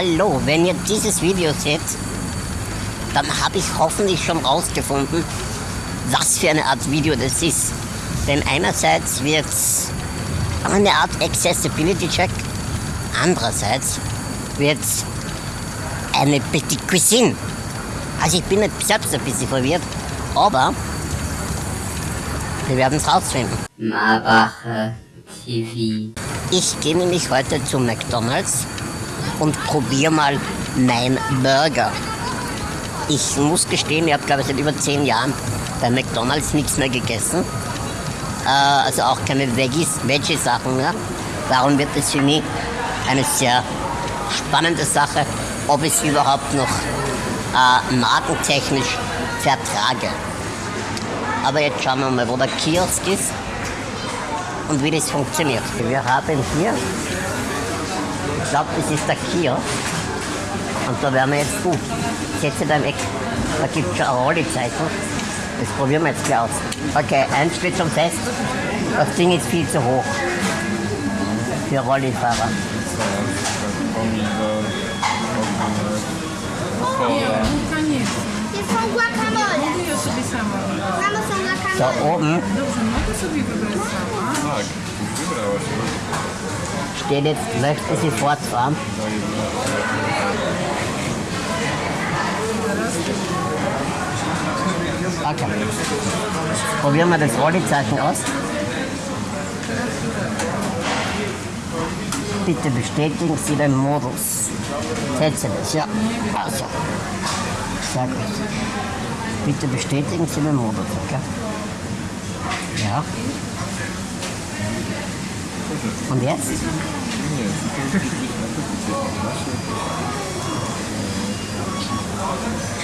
Hallo, wenn ihr dieses Video seht, dann habe ich hoffentlich schon rausgefunden, was für eine Art Video das ist. Denn einerseits wird es eine Art Accessibility Check, andererseits wird es eine Petit Cuisine. Also ich bin selbst ein bisschen verwirrt, aber wir werden es rausfinden. Marbache TV. Ich gehe nämlich heute zu McDonalds und probiere mal mein Burger. Ich muss gestehen, ich habe glaube ich seit über zehn Jahren bei McDonalds nichts mehr gegessen. Äh, also auch keine Veggies, Veggie-Sachen mehr. Darum wird es für mich eine sehr spannende Sache, ob ich es überhaupt noch äh, markentechnisch vertrage. Aber jetzt schauen wir mal, wo der Kiosk ist und wie das funktioniert. Wir haben hier, ich glaube, das ist der Kiosk. Und da werden wir jetzt gut. Setze da im Eck, da gibt es schon ein Rollizeichen. Das probieren wir jetzt gleich aus. Okay, eins steht schon fest. Das Ding ist viel zu hoch für Rollifahrer. Da guacamole. oben Wybrałaś. steht jetzt, möchten Sie fortfahren? Okay. Probieren wir das Rollizeichen aus. Bitte bestätigen Sie den Modus. Setze das, ja. Also. Sehr gut. Bitte bestätigen Sie den Modus, okay? Ja. Und jetzt?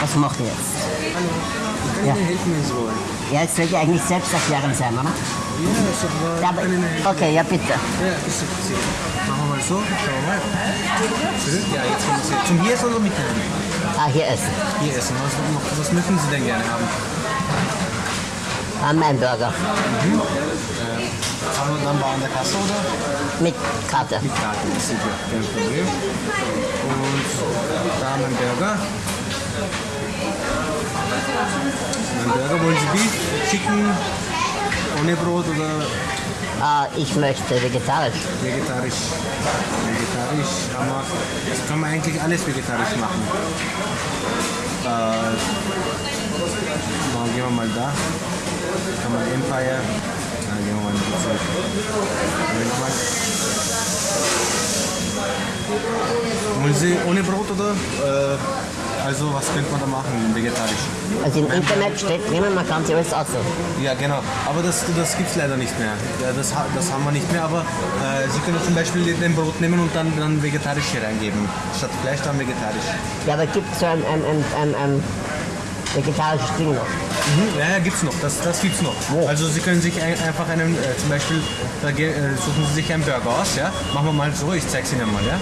Was macht ihr jetzt? Kann Ja. ich dir helfen, wenn Sie wollen? Ja, es sollte eigentlich selbsterklärend sein, oder? Ja. Ja, Kann ich Ihnen helfen? okay, ja bitte. Ja, ist. Machen wir mal so, schauen wir mal. Ja, jetzt kommen Sie. Zum Hier essen oder mit Hand? Ah, hier essen. Hier essen. Was, was möchten Sie denn gerne haben? Ah, mein Burger. Haben wir dann bei an der Kasse oder? Mit Karte. Mit Karte, das ist ja kein Problem. Und da mein Burger. Mein Burger, wollen Sie Beef, Chicken, ohne Brot oder Ah, ich möchte vegetarisch. vegetarisch? Vegetarisch haben wir, das kann man eigentlich alles vegetarisch machen. Äh, mal, gehen wir mal da. Kann man Empire. Gehen wir mal ein bisschen zurück. Moment. Wollen Sie ohne Brot oder? Äh, also was könnte man da machen, vegetarisch? Also im Internet steht drinnen, man kann sich alles aussuchen. Ja, genau. Aber das, das gibt es leider nicht mehr. Ja, das, das haben wir nicht mehr. Aber äh, Sie können zum Beispiel den Brot nehmen und dann, dann vegetarisch hier reingeben. Statt Fleisch dann vegetarisch. Ja, aber gibt es so ein, ein, ein, ein, ein vegetarisches Ding noch? Mhm. Ja, ja, gibt's noch. Das, das gibt's noch. Wo? Also Sie können sich ein, einfach einen, äh, zum Beispiel, da äh, suchen Sie sich einen Burger aus, ja. Machen wir mal so, ich zeig's Ihnen mal, ja.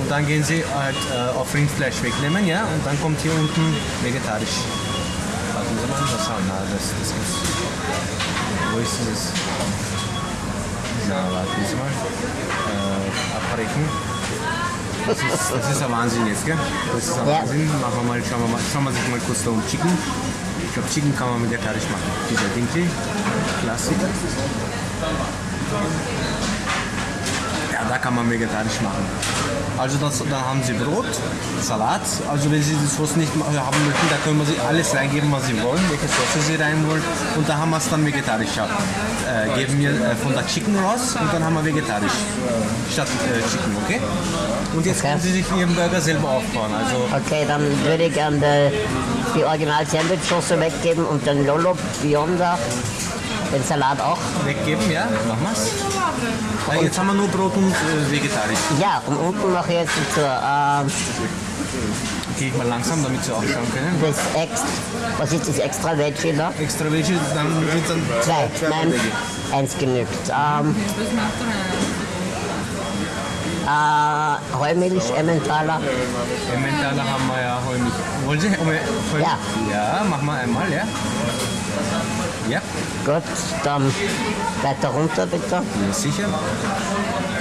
Und dann gehen Sie halt äh, auf Rindfleisch wegnehmen, ja. Und dann kommt hier unten vegetarisch. Warten Sie mal, das haben na, das, das ist. Wo ist dieses? Na, warten Sie mal. Äh, abbrechen. Das ist, das ist ein Wahnsinn jetzt, gell? Das ist ein Ja. Wahnsinn. Machen wir mal, schauen wir mal, schauen wir sich mal kurz da um Chicken. Ich glaube, Chicken kann man vegetarisch machen. Dieser Dinkel, Klassiker. Ja, da kann man vegetarisch machen. Also das, dann haben Sie Brot, Salat. Also wenn Sie die Sauce nicht ma- haben möchten, da können Sie alles reingeben, was Sie wollen, welche Sauce Sie rein wollen. Und da haben wir es dann vegetarisch. Ja. Äh, geben wir äh, von der Chicken raus und dann haben wir vegetarisch statt äh, Chicken, okay? Und jetzt Okay. können Sie sich Ihren Burger selber aufbauen. Also Okay, dann würde ich gerne die, die original Sandwich-Soße weggeben und den Lolo Beyonder, den Salat auch. weggeben, ja? Machen wir's. Äh, jetzt haben wir nur Brot und äh, vegetarisch. Ja, und unten mache ich jetzt dazu ähm, Gehe ich mal langsam, damit Sie auch schauen können. das Extra, was ist das extra Veggie da? Extra Veggie, dann sind dann Zwei, nein, Veggie. eins genügt. Ähm, äh. Heumilch, Emmentaler. Emmentaler haben wir ja Heumilch. Wollen Sie Heumilch? Ja. Ja, machen wir einmal, ja. Ja, Gut, dann weiter runter bitte. ja sicher.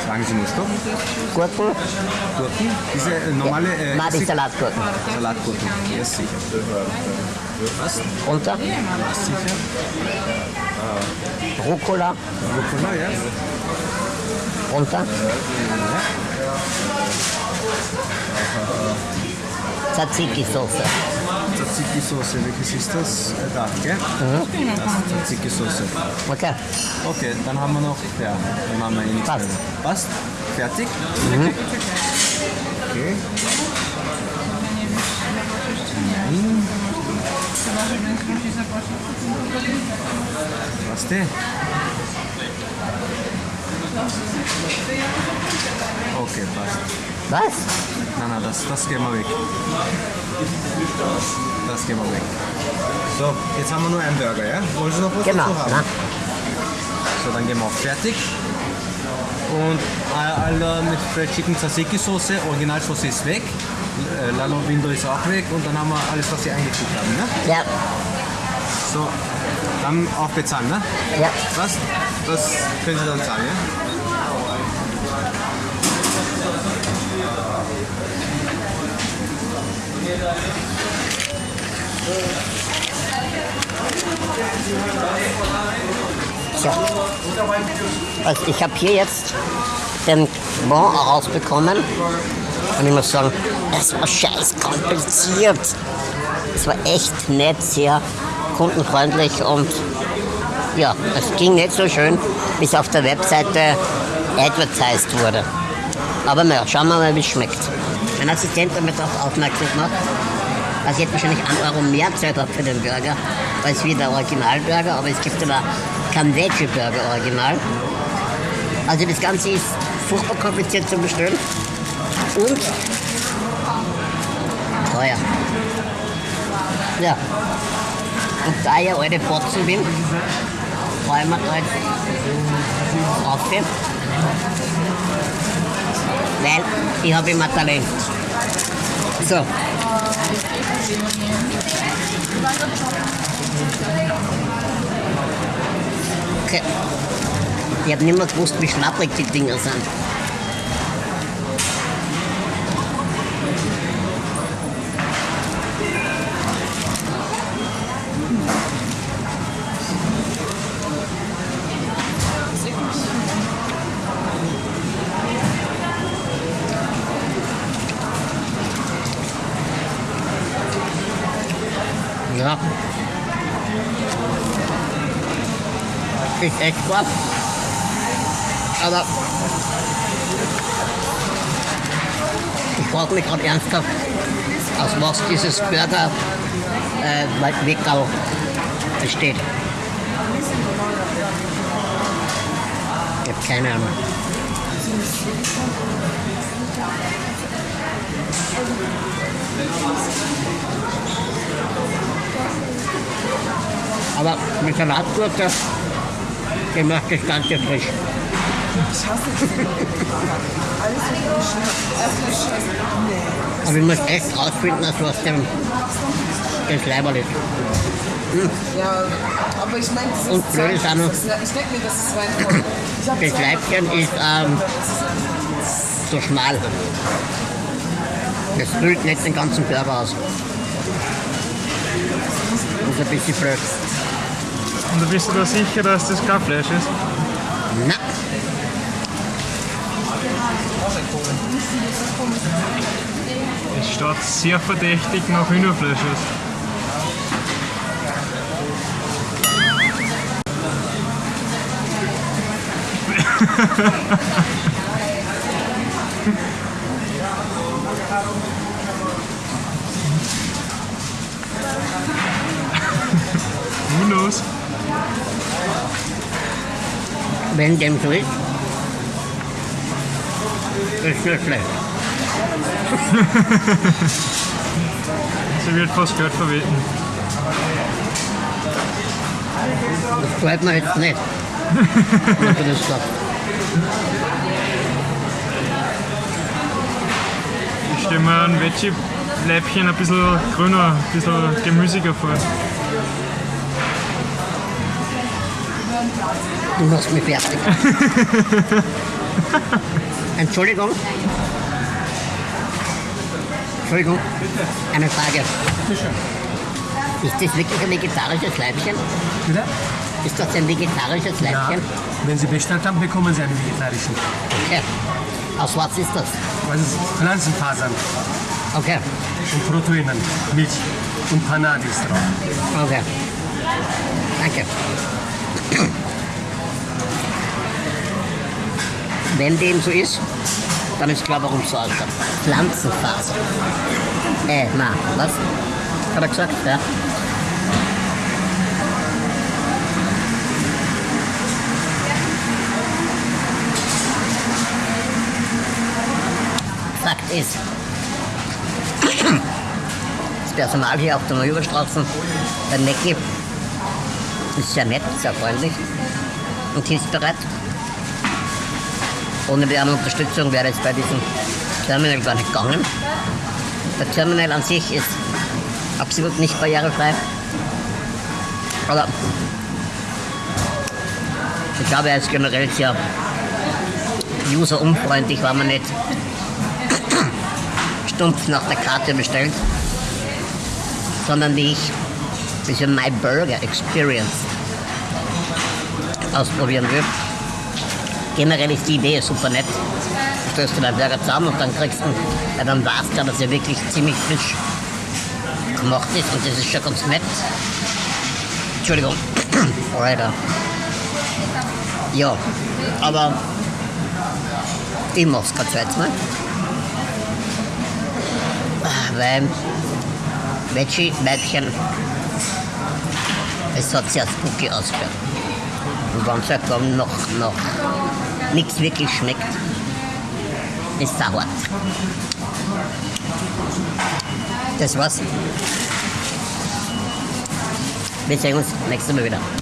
Sagen Sie nur Stopp. Gurken. Gurken. Diese äh, normale äh, Nein, die Salatgurken. Salatgurken. Ja, sicher. Was? Runter. Sicher. Rucola. Rucola, ja. Runter. Tzatziki-Soße. Tzatziki-Soße, welches ist das? Da, gell? Das Tzatziki-Soße. Okay. Okay, dann haben wir noch, ja, dann haben wir eh nichts Passt. mehr. Passt? Fertig? Okay. Nein. Was denn? Okay, passt. Was? Nein, nein, das, das gehen wir weg. Das gehen wir weg. So, jetzt haben wir nur einen Burger, ja? Wollen Sie noch was Genau. dazu haben? Na, So, dann gehen wir auf fertig. Und all- alle mit Fresh Chicken Tzatziki Soße, Originalsoße ist weg. Äh, Lalo Window ist auch weg und dann haben wir alles, was Sie eingefügt haben. Ne? ja, So, dann auch bezahlen, ne? ja. Was? Das können Sie dann zahlen, ja? So. Also ich habe hier jetzt den Bon rausbekommen und ich muss sagen, es war scheiß kompliziert. Es war echt nett, sehr kundenfreundlich und ja, es ging nicht so schön, bis auf der Webseite advertised wurde. Aber naja, schauen wir mal, wie es schmeckt. Mein Assistent hat mir darauf aufmerksam gemacht, dass ich hätte wahrscheinlich 1 Euro mehr Zeit habe für den Burger, als wie der Originalburger, aber es gibt aber keinen Veggie Burger Original. Also das Ganze ist furchtbar kompliziert zu bestellen und teuer. Ja. Und da ich ja alte Botzen bin, freue ich mich da jetzt drauf. Weil ich habe Talent. So. Okay. Ich habe nicht mehr gewusst, wie schlapprig die Dinger sind. Echt was. Aber ich frage mich gerade ernsthaft, aus was dieses Burger äh, Weckerl besteht. Ich habe keine Ahnung. Aber mit Salatgurke, die macht das Ganze frisch. Aber ich muss echt rausfinden, aus was dem das Leiberl ist. Ja, aber ich meine, das Und blöd ist auch noch- das- Ich denke mir, das ist. Ich habe Das Leibchen ist ähm, so schmal. Das füllt nicht den ganzen Burger aus. Das ist ein bisschen blöd. Und du bist du da sicher, dass das kein Fleisch ist? Na, Es schaut sehr verdächtig nach Hühnerfleisch aus. Who knows? Wenn dem so ist, ist nicht schlecht. Sie wird fast Geld verweten. Das gefällt mir jetzt nicht. wenn du das sagst. Ich stelle mir ein Veggie-Leibchen ein bisschen grüner, ein bisschen gemüsiger vor. Du machst mich fertig. Entschuldigung. Entschuldigung. Eine Frage. Ist das wirklich ein vegetarisches Leibchen? Bitte? Ist das ein vegetarisches Ja. Leibchen? Wenn Sie bestellt haben, bekommen Sie einen vegetarischen. Okay. Aus was ist das? Das ist Pflanzenfasern Okay. und Proteinen, Milch und Panade ist drauf. Okay. Danke. Wenn dem so ist, dann ist klar, warum es so ausschaut. Pflanzenfaser. Äh, na, was? Hat er gesagt? Ja. Fakt ist, das Personal hier auf der Neuüberstraße bei Necki ist sehr nett, sehr freundlich und hilfsbereit. Ohne deren Unterstützung wäre es bei diesem Terminal gar nicht gegangen. Der Terminal an sich ist absolut nicht barrierefrei. Aber ich glaube, er ist generell sehr userunfreundlich, weil man nicht stumpf nach der Karte bestellt, sondern wie ich diese My Burger Experience ausprobieren will. Generell ist die Idee super nett. Du stößt dir deinen Burger zusammen und dann kriegst du, ja, dann weißt du, dass er wirklich ziemlich frisch gemacht ist und das ist schon ganz nett. Entschuldigung. Alter. Ja, aber ich mach's kein zweites Mal. Ah, Weil Veggie-Weibchen, es hat sehr spooky ausgeschaut. Und wenn es dann noch, noch nichts wirklich schmeckt, ist es hart. Das war's. Wir sehen uns nächstes Mal wieder.